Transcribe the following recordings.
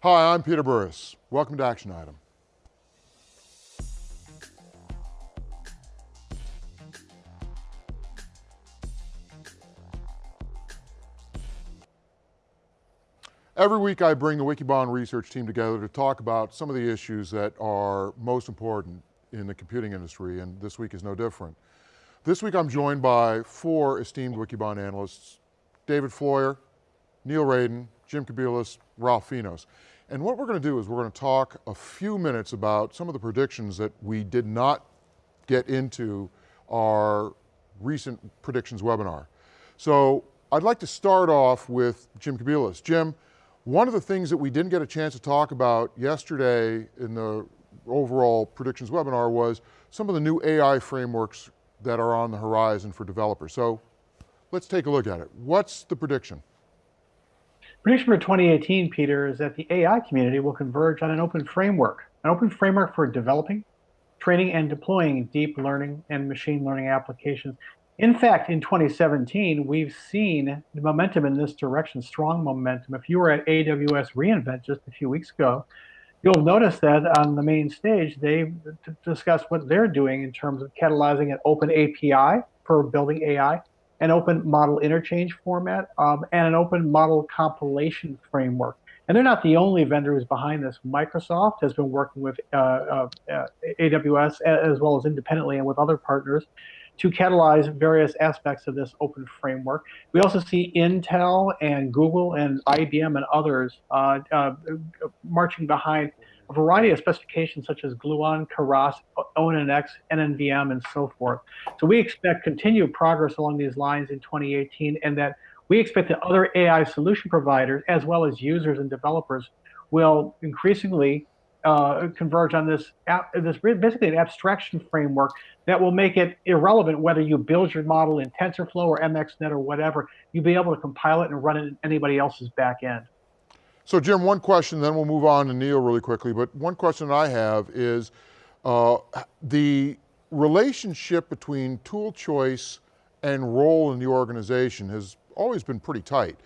Hi, I'm Peter Burris. Welcome to Action Item. Every week I bring the Wikibon research team together to talk about some of the issues that are most important in the computing industry, and this week is no different. This week I'm joined by four esteemed Wikibon analysts, David Floyer, Neil Raden, Jim Kobielus, Ralph Finos. And what we're going to do is we're going to talk a few minutes about some of the predictions that we did not get into our recent predictions webinar. So I'd like to start off with Jim Kobielus. Jim, one of the things that we didn't get a chance to talk about yesterday in the overall predictions webinar was some of the new AI frameworks that are on the horizon for developers. So let's take a look at it. What's the prediction? Prediction for 2018, Peter, is that the AI community will converge on an open framework, an open framework for developing, training, and deploying deep learning and machine learning applications. In fact, in 2017, we've seen the momentum in this direction, strong momentum. If you were at AWS reInvent just a few weeks ago, you'll notice that on the main stage, they discussed what they're doing in terms of catalyzing an open API for building AI, an open model interchange format, um, and an open model compilation framework. And they're not the only vendors behind this. Microsoft has been working with uh, uh, uh, AWS as well as independently and with other partners to catalyze various aspects of this open framework. We also see Intel and Google and IBM and others uh, uh, marching behind a variety of specifications such as Gluon, Keras, ONNX, NNVM, and so forth. So we expect continued progress along these lines in 2018 and that we expect that other AI solution providers, as well as users and developers, will increasingly uh, converge on this, this basically an abstraction framework that will make it irrelevant whether you build your model in TensorFlow or MXNet or whatever. You'll be able to compile it and run it in anybody else's back end. So Jim, one question, then we'll move on to Neil really quickly, but one question that I have is uh, the relationship between tool choice and role in the organization has always been pretty tight.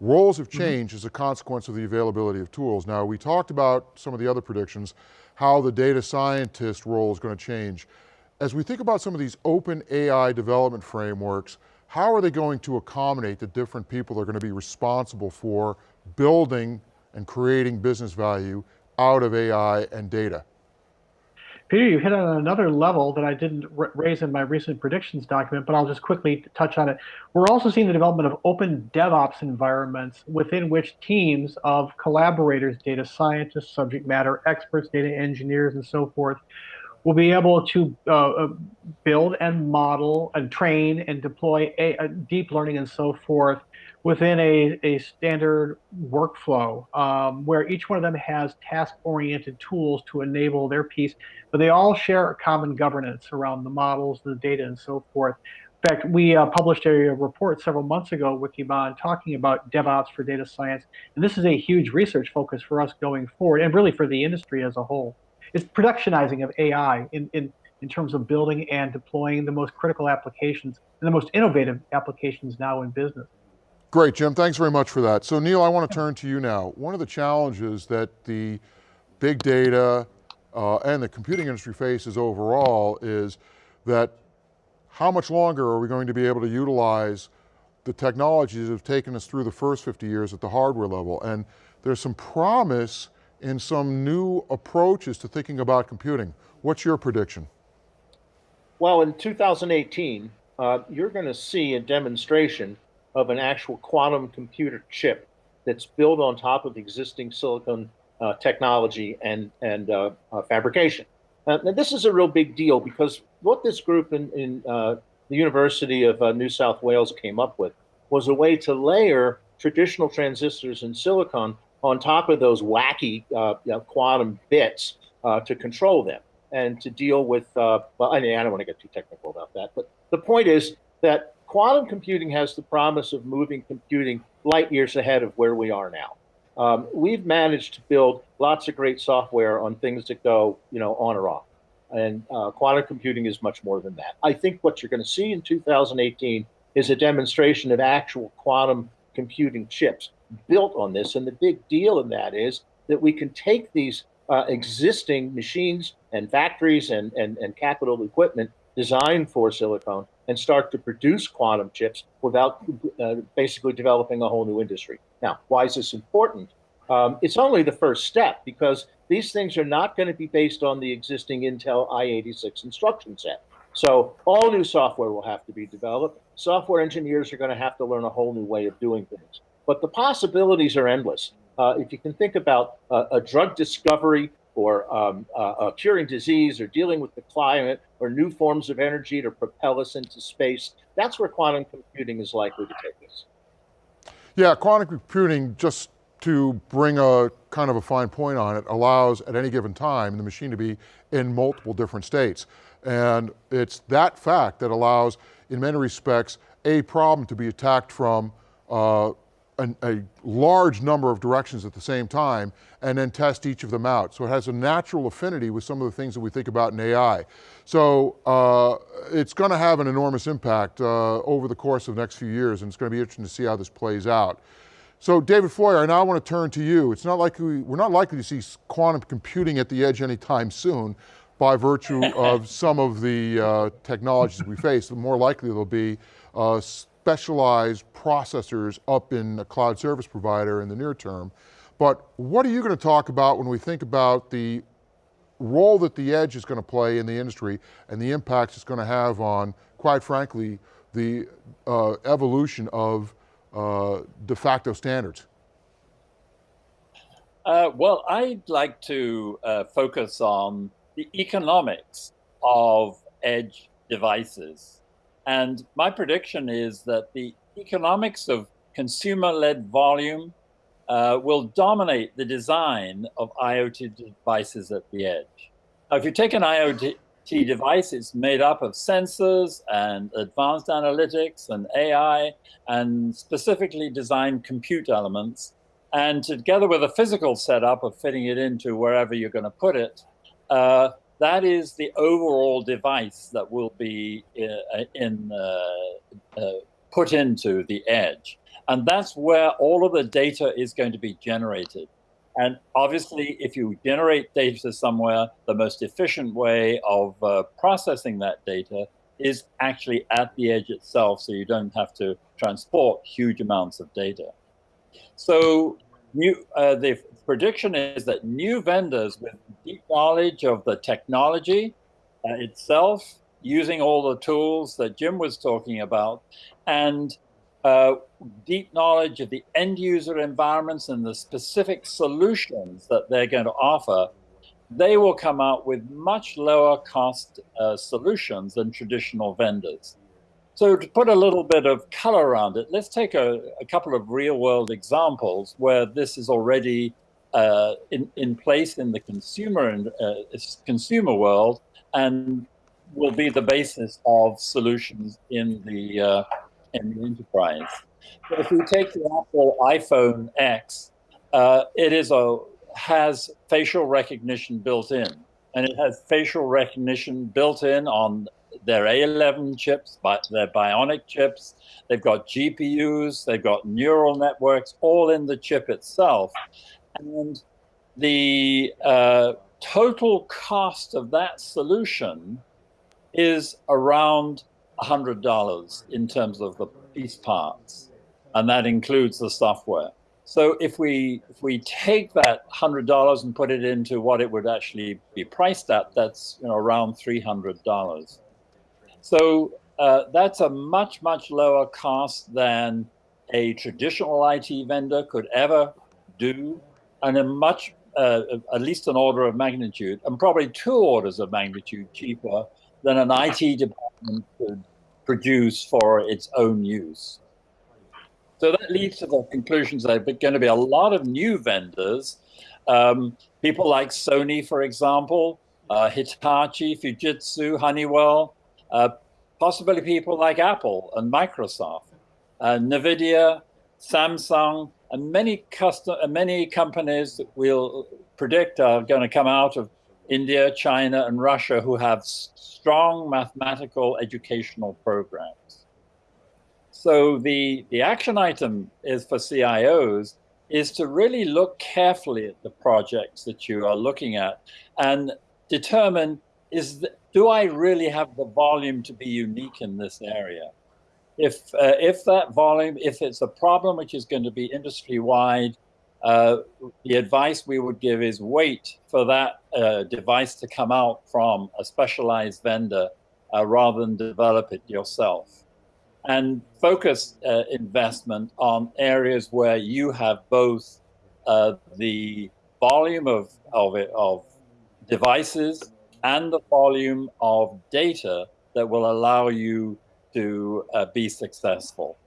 Roles have mm-hmm. changed mm -hmm. as a consequence of the availability of tools. Now we talked about some of the other predictions, how the data scientist role is going to change. As we think about some of these open AI development frameworks, how are they going to accommodate the different people that are going to be responsible for building and creating business value out of AI and data? Peter, you hit on another level that I didn't raise in my recent predictions document, but I'll just quickly touch on it. We're also seeing the development of open DevOps environments within which teams of collaborators, data scientists, subject matter experts, data engineers, and so forth, will be able to uh, uh build and model and train and deploy a, a deep learning and so forth within a, a standard workflow um, where each one of them has task-oriented tools to enable their piece, but they all share a common governance around the models, the data, and so forth. In fact, we uh, published a report several months ago with Yvonne talking about DevOps for data science, and this is a huge research focus for us going forward, and really for the industry as a whole. It's productionizing of AI in, in, in terms of building and deploying the most critical applications and the most innovative applications now in business. Great, Jim, thanks very much for that. So Neil, I want to turn to you now. One of the challenges that the big data uh, and the computing industry faces overall is that how much longer are we going to be able to utilize the technologies that have taken us through the first 50 years at the hardware level? And there's some promise in some new approaches to thinking about computing. What's your prediction? Well, in 2018, uh, you're going to see a demonstration of an actual quantum computer chip that's built on top of existing silicon uh, technology and, and uh, uh, fabrication. Uh, and this is a real big deal because what this group in, in uh, the University of uh, New South Wales came up with was a way to layer traditional transistors in silicon on top of those wacky you know, quantum bits to control them and to deal with, well, I, mean, I don't want to get too technical about that, but the point is that quantum computing has the promise of moving computing light years ahead of where we are now. Um, we've managed to build lots of great software on things that go, you know, on or off. And uh, quantum computing is much more than that. I think what you're going to see in 2018 is a demonstration of actual quantum computing chips built on this. And the big deal in that is that we can take these uh, existing machines and factories and, and, and capital equipment designed for silicon and start to produce quantum chips without uh, basically developing a whole new industry. Now, why is this important? Um, it's only the first step because these things are not going to be based on the existing Intel i86 instruction set. So all new software will have to be developed. Software engineers are going to have to learn a whole new way of doing things. But the possibilities are endless. Uh, if you can think about uh, a drug discovery or um, uh, curing disease or dealing with the climate or new forms of energy to propel us into space, that's where quantum computing is likely to take us. Yeah, quantum computing, just to bring a kind of a fine point on it, allows at any given time the machine to be in multiple different states. And it's that fact that allows, in many respects, a problem to be attacked from uh, a, a, large number of directions at the same time and then test each of them out. So it has a natural affinity with some of the things that we think about in AI. So uh, it's going to have an enormous impact uh, over the course of the next few years and it's going to be interesting to see how this plays out. So David Floyer, I now want to turn to you. It's not likely, we're not likely to see quantum computing at the edge anytime soon by virtue of some of the uh, technologies we face. The more likely there'll be uh, specialized processors up in a cloud service provider in the near term. But what are you going to talk about when we think about the role that the edge is going to play in the industry and the impacts it's going to have on, quite frankly, the uh, evolution of uh, de facto standards? Uh, well, I'd like to uh, focus on the economics of edge devices and my prediction is that the economics of consumer-led volume uh, will dominate the design of IoT devices at the edge. Now, if you take an IoT device, it's made up of sensors and advanced analytics and AI and specifically designed compute elements. And together with a physical setup of fitting it into wherever you're going to put it, uh, that is the overall device that will be uh, in, uh, uh, put into the edge. And that's where all of the data is going to be generated. And obviously, if you generate data somewhere, the most efficient way of uh, processing that data is actually at the edge itself, so you don't have to transport huge amounts of data. So new, uh, the prediction is that new vendors with knowledge of the technology uh, itself, using all the tools that Jim was talking about, and uh, deep knowledge of the end user environments and the specific solutions that they're going to offer, they will come out with much lower cost uh, solutions than traditional vendors. So to put a little bit of color around it, let's take a, a couple of real world examples where this is already uh, in, in place in the consumer and uh, consumer world and will be the basis of solutions in the uh, in the enterprise. But if we take the Apple iPhone X, uh, it is a has facial recognition built in, and it has facial recognition built in on their A11 chips, but their Bionic chips. They've got GPUs, they've got neural networks, all in the chip itself. And the uh, total cost of that solution is around $100 in terms of the piece parts. And that includes the software. So if we if we take that hundred dollars and put it into what it would actually be priced at, that's you know around three hundred dollars. So uh, that's a much, much lower cost than a traditional IT vendor could ever do, and a much, uh, at least an order of magnitude, and probably two orders of magnitude cheaper than an IT department could produce for its own use. So that leads to the conclusions there are going to be a lot of new vendors, um, people like Sony, for example, uh, Hitachi, Fujitsu, Honeywell, uh, possibly people like Apple and Microsoft, uh, NVIDIA, Samsung, and many custom, many companies that we'll predict are going to come out of India, China, and Russia who have strong mathematical educational programs. So the, the action item is for CIOs is to really look carefully at the projects that you are looking at and determine is the, do I really have the volume to be unique in this area? If uh, if that volume, if it's a problem which is going to be industry wide, uh, the advice we would give is wait for that uh, device to come out from a specialized vendor uh, rather than develop it yourself. And focus uh, investment on areas where you have both uh, the volume of, of, it, of devices and the volume of data that will allow you to uh, be successful.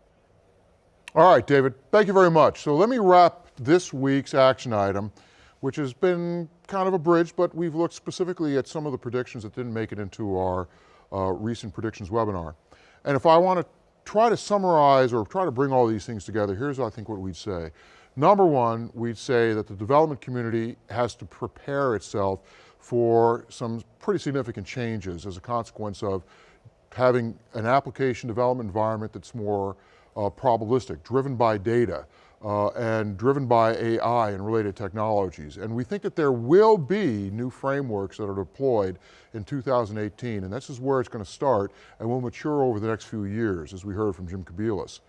All right, David, thank you very much. So let me wrap this week's action item, which has been kind of a bridge, but we've looked specifically at some of the predictions that didn't make it into our uh, recent predictions webinar. And if I want to try to summarize or try to bring all these things together, here's what I think what we'd say. Number one, we'd say that the development community has to prepare itself for some pretty significant changes as a consequence of having an application development environment that's more uh, probabilistic, driven by data, uh, and driven by AI and related technologies. And we think that there will be new frameworks that are deployed in 2018, and this is where it's going to start and will mature over the next few years, as we heard from Jim Kobielus.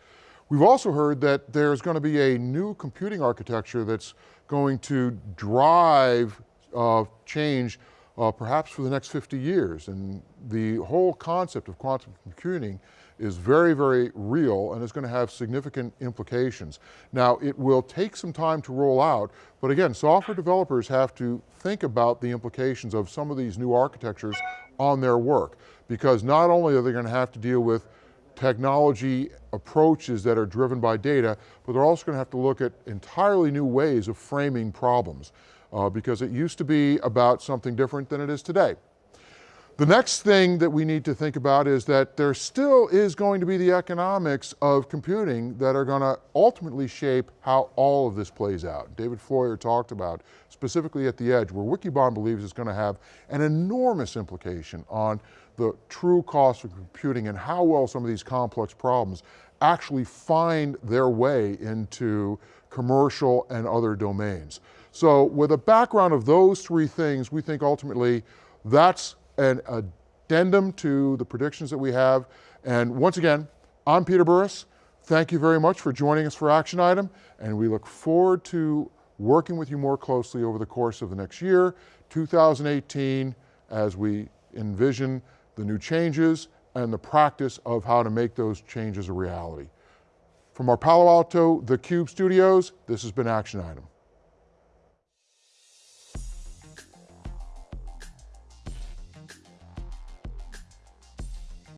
We've also heard that there's going to be a new computing architecture that's going to drive uh, change uh, perhaps for the next 50 years. And the whole concept of quantum computing is very, very real and is going to have significant implications. Now, it will take some time to roll out, but again, software developers have to think about the implications of some of these new architectures on their work, because not only are they going to have to deal with technology approaches that are driven by data, but they're also going to have to look at entirely new ways of framing problems, uh, because it used to be about something different than it is today. The next thing that we need to think about is that there still is going to be the economics of computing that are going to ultimately shape how all of this plays out. David Floyer talked about specifically at the edge where Wikibon believes is going to have an enormous implication on the true cost of computing and how well some of these complex problems actually find their way into commercial and other domains. So with a background of those three things, we think ultimately that's an addendum to the predictions that we have. And once again, I'm Peter Burris. Thank you very much for joining us for Action Item, and we look forward to working with you more closely over the course of the next year, 2018, as we envision the new changes and the practice of how to make those changes a reality. From our Palo Alto theCUBE studios, this has been Action Item.